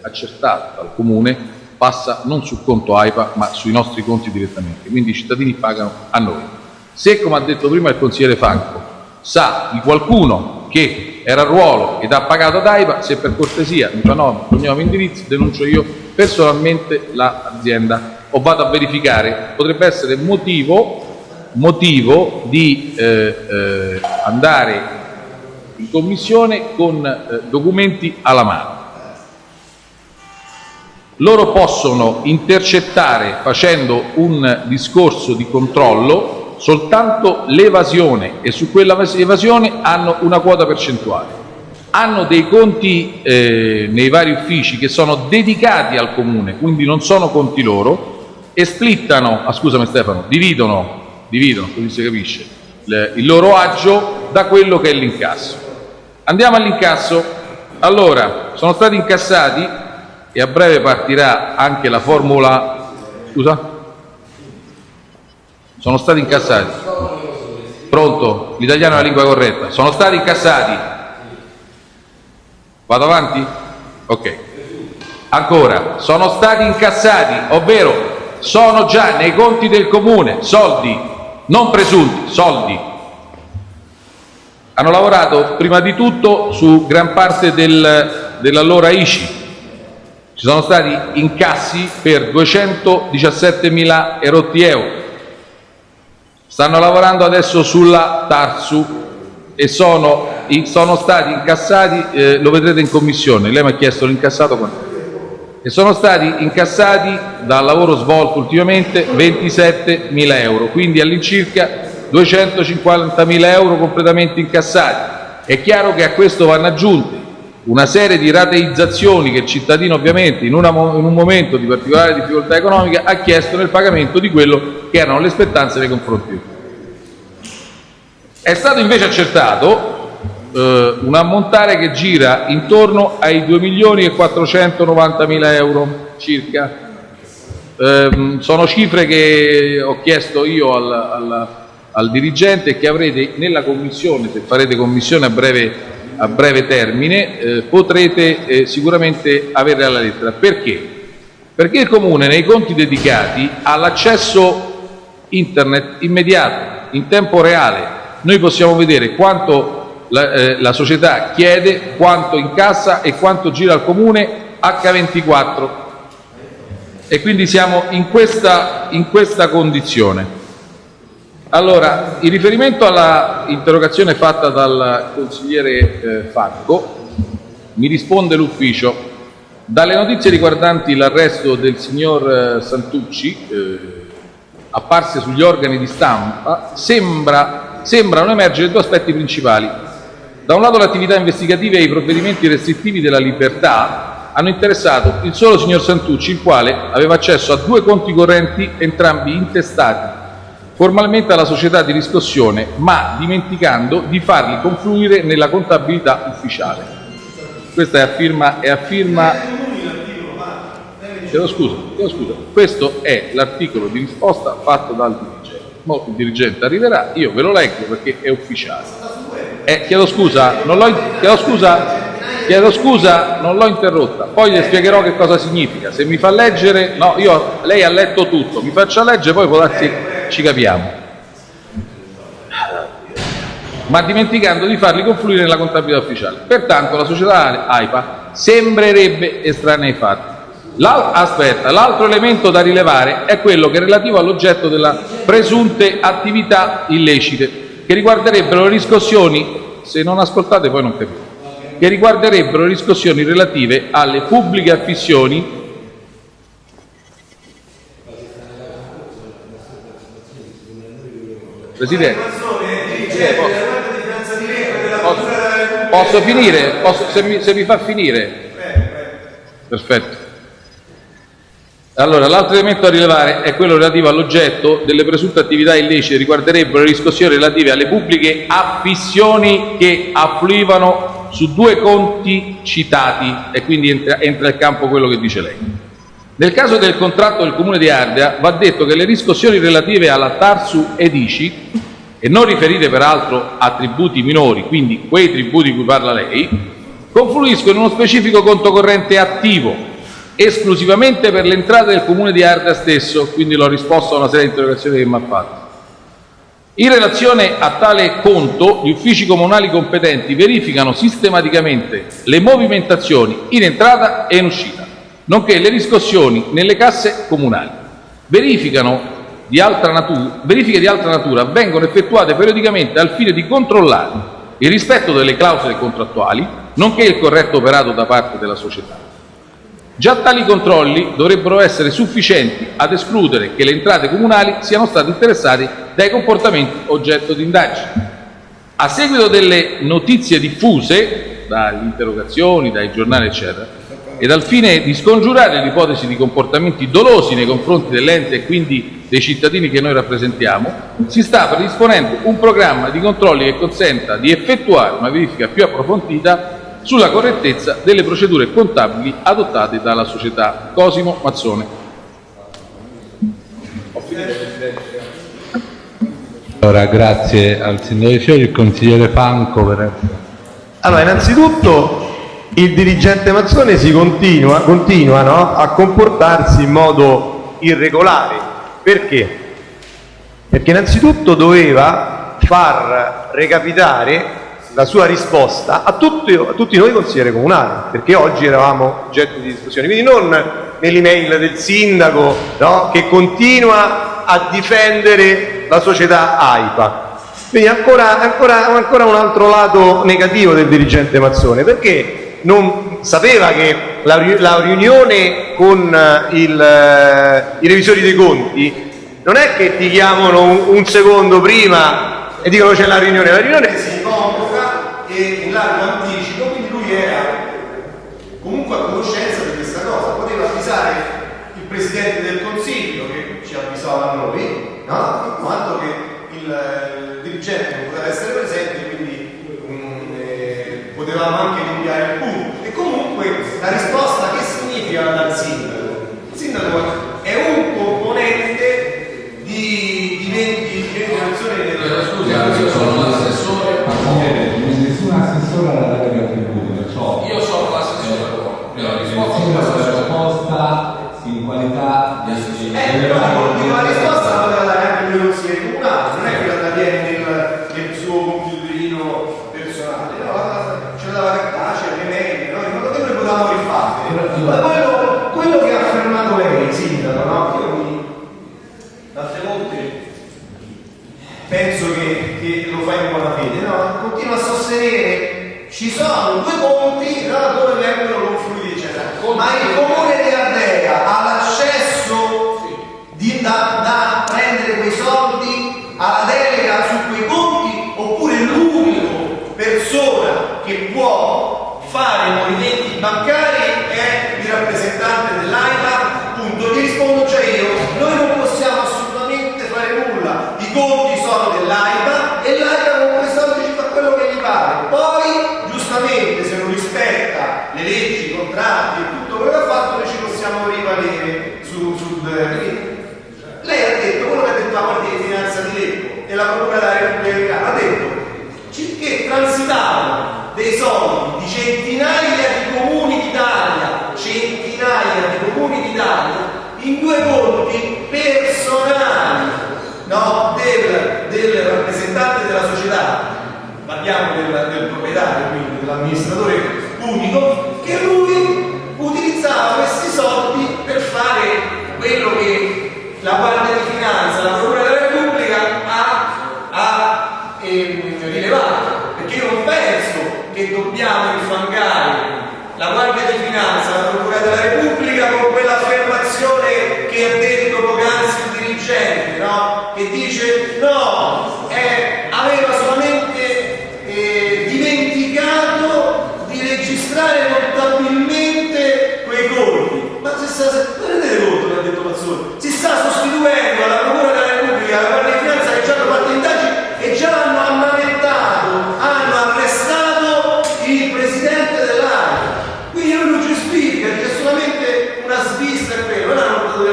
accertato dal Comune passa non sul conto AIPA ma sui nostri conti direttamente, quindi i cittadini pagano a noi. Se, come ha detto prima il consigliere Franco, sa di qualcuno che era a ruolo ed ha pagato ad AIPA, se per cortesia mi fa nome, cognome, indirizzo, denuncio io personalmente l'azienda o vado a verificare, potrebbe essere motivo, motivo di eh, eh, andare in commissione con eh, documenti alla mano. Loro possono intercettare facendo un discorso di controllo soltanto l'evasione e su quella evasione hanno una quota percentuale. Hanno dei conti eh, nei vari uffici che sono dedicati al comune, quindi non sono conti loro, e splittano, ah, scusami Stefano, dividono, dividono, così si capisce, le, il loro agio da quello che è l'incasso. Andiamo all'incasso. Allora, sono stati incassati e a breve partirà anche la formula... Scusa? Sono stati incassati. Pronto? L'italiano è la lingua corretta. Sono stati incassati. Vado avanti? Ok. Ancora, sono stati incassati, ovvero sono già nei conti del comune soldi, non presunti, soldi. Hanno lavorato prima di tutto su gran parte del, dell'allora ICI. Ci sono stati incassi per 217 mila erotti euro. Stanno lavorando adesso sulla Tarsu e sono, sono stati incassati, eh, lo vedrete in commissione, lei mi ha chiesto l'incassato quanto e sono stati incassati dal lavoro svolto ultimamente 27 mila euro, quindi all'incirca 250 mila euro completamente incassati. È chiaro che a questo vanno aggiunte una serie di rateizzazioni che il cittadino ovviamente in, una, in, un momento di particolare difficoltà economica ha chiesto nel pagamento di quello che erano le spettanze nei confronti È stato invece accertato eh, un ammontare che gira intorno ai 2 milioni e 490 mila euro circa. Eh, sono cifre che ho chiesto io al, al, al dirigente e che avrete nella commissione, se farete commissione a breve a breve termine, eh, potrete eh, sicuramente avere alla lettera. Perché? Perché il Comune nei conti dedicati ha l'accesso internet immediato, in tempo reale. Noi possiamo vedere quanto la, eh, la società chiede, quanto incassa e quanto gira al Comune H24 e quindi siamo in questa, in questa condizione. Allora, in riferimento all'interrogazione fatta dal consigliere eh, Facco, mi risponde l'ufficio. Dalle notizie riguardanti l'arresto del signor eh, Santucci, eh, apparse sugli organi di stampa, sembra, sembrano emergere due aspetti principali. Da un lato le attività investigative e i provvedimenti restrittivi della libertà hanno interessato il solo signor Santucci, il quale aveva accesso a due conti correnti entrambi intestati formalmente alla società di riscossione, ma dimenticando di farli confluire nella contabilità ufficiale. Questa è a firma, è a firma chiedo scusa, chiedo scusa. questo è l'articolo di risposta fatto dal dirigente. Mo il dirigente arriverà, io ve lo leggo perché è ufficiale. Eh, chiedo scusa, non l'ho, chiedo scusa, chiedo scusa, non l'ho interrotta, poi le spiegherò che cosa significa. Se mi fa leggere, no, io, lei ha letto tutto, mi faccia leggere, poi può darsi ci capiamo. Ma dimenticando di farli confluire nella contabilità ufficiale. Pertanto la società AIPA sembrerebbe estranea ai fatti. Aspetta, l'altro elemento da rilevare è quello che è relativo all'oggetto della presunte attività illecite, che riguarderebbero riscossioni, se non ascoltate poi non capite, che riguarderebbero riscossioni relative alle pubbliche affissioni Presidente, posso, posso finire? Posso- se, mi, se mi fa finire? Perfetto. Allora, l'altro elemento da rilevare è quello relativo all'oggetto delle presunte attività illecite riguarderebbero le riscossioni relative alle pubbliche affissioni che affluivano su due conti citati e quindi entra, entra nel campo quello che dice lei. Nel caso del contratto del Comune di Ardea va detto che le riscossioni relative alla Tarsu ed ICI, e non riferite peraltro a tributi minori, quindi quei tributi di cui parla lei, confluiscono in uno specifico conto corrente attivo, esclusivamente per le entrate del Comune di Ardea stesso, quindi l'ho risposto a una serie di interrogazioni che mi ha fatto. In relazione a tale conto, gli uffici comunali competenti verificano sistematicamente le movimentazioni in entrata e in uscita, nonché le riscossioni nelle casse comunali. Verificano di altra natura, verifiche di altra natura vengono effettuate periodicamente al fine di controllare il rispetto delle clausole contrattuali, nonché il corretto operato da parte della società. Già tali controlli dovrebbero essere sufficienti ad escludere che le entrate comunali siano state interessate dai comportamenti oggetto di indagine. A seguito delle notizie diffuse, dalle interrogazioni, dai giornali, eccetera, ed al fine di scongiurare l'ipotesi di comportamenti dolosi nei confronti dell'ente e quindi dei cittadini che noi rappresentiamo, si sta predisponendo un programma di controlli che consenta di effettuare una verifica più approfondita sulla correttezza delle procedure contabili adottate dalla società Cosimo Mazzone. Allora, grazie al sindaco di Fiori, il consigliere Franco per Allora, innanzitutto il dirigente Mazzone si continua, continua no, a comportarsi in modo irregolare. Perché? Perché innanzitutto doveva far recapitare la sua risposta a tutti, a tutti noi consiglieri comunali, perché oggi eravamo oggetto di discussione, quindi non nell'email del sindaco no, che continua a difendere la società AIPA. Quindi ancora, ancora, ancora un altro lato negativo del dirigente Mazzone, perché non sapeva che la, la riunione con eh, il, eh, i revisori dei conti non è che ti chiamano un, un secondo prima e dicono c'è la riunione, la riunione si convoca e in largo anticipo, quindi lui era comunque a conoscenza di questa cosa, poteva avvisare il Presidente del Consiglio che ci avvisava noi, no? in quanto che il, il dirigente non poteva essere presente, quindi mm, eh, potevamo anche rinviare il punto. E comunque la risposta che significa dal sindaco? Il sindaco è un componente di, di 20, di 20 persone del Scusi, io sono l'assessore, ma nessun assessore alla Lega del tributo, perciò Io sono l'assessore, la all'assessore. risposta in qualità di Eh, però la risposta la poteva dare anche lui consigliere comunale, non è che la tiene nel, nel suo computerino personale, no, la- ce l'aveva cartacea, le mail, no, in modo che noi potevamo rifare. Ma quello, quello che ha affermato lei, sindaco, no? Io mi, tante volte penso che, che lo fa in buona fede, no? Continua a sostenere ci sono due conti no, dove vengono confluiti, eccetera. Ma il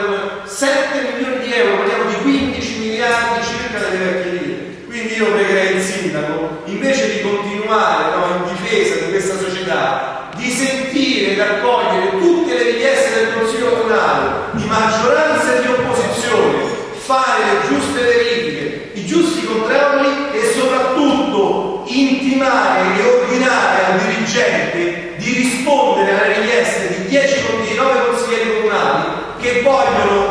them set che vogliono,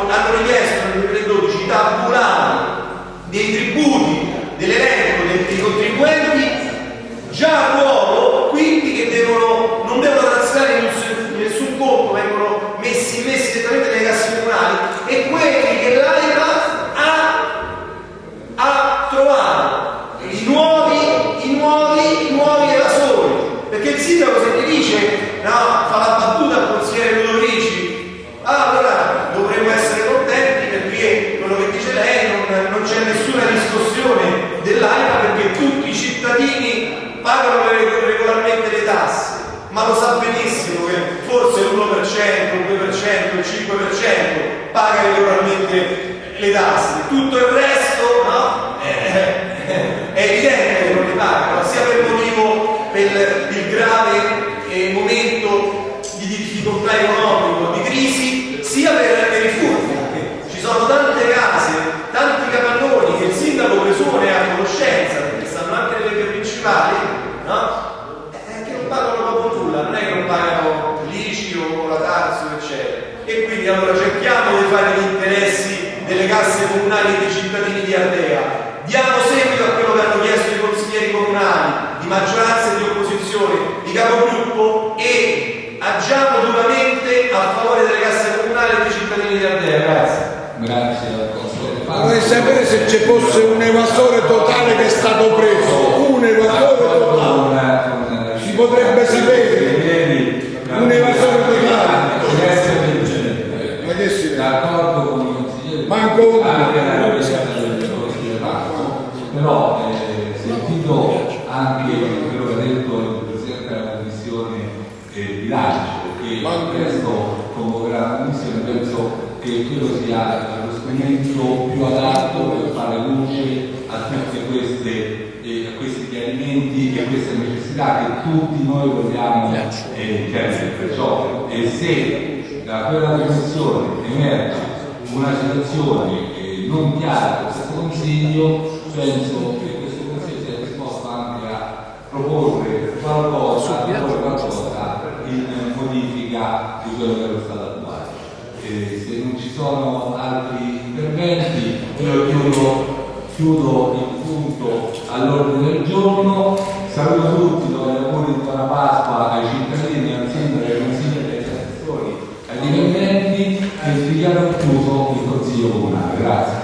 quindi allora cerchiamo di fare gli interessi delle casse comunali e dei cittadini di Ardea. Diamo seguito a quello che hanno chiesto i consiglieri comunali, di maggioranza e di opposizione, di capogruppo e agiamo duramente a favore delle casse comunali e dei cittadini di Ardea. Grazie. Grazie al consigliere Vorrei sapere se ci fosse un evasore totale che è stato preso, un evasore totale. Si potrebbe sapere un evasore totale. Ma che si vede? D'accordo con i consiglieri. Manco uno. Anche la rappresentanza del consigliere. Però eh, sentito anche quello che ha detto il Presidente della Commissione eh, bilancio, che presto convocherà la Commissione, penso che quello sia lo strumento più adatto per fare luce a tutte queste eh, a questi chiarimenti e queste necessità che tutti noi vogliamo eh, chiarire. Perciò eh, se da quella commissione emerge una situazione eh, non chiara per questo Consiglio, penso che questo Consiglio sia disposto anche a proporre qualcosa, a qualcosa in modifica di quello che è stato attuale. Eh, se non ci sono altri interventi, io chiudo, chiudo il punto all'ordine del giorno, saluto tutti, do gli auguri di buona Pasqua ai cittadini, al sindaco, ai chiuso il Consiglio Comunale. Grazie.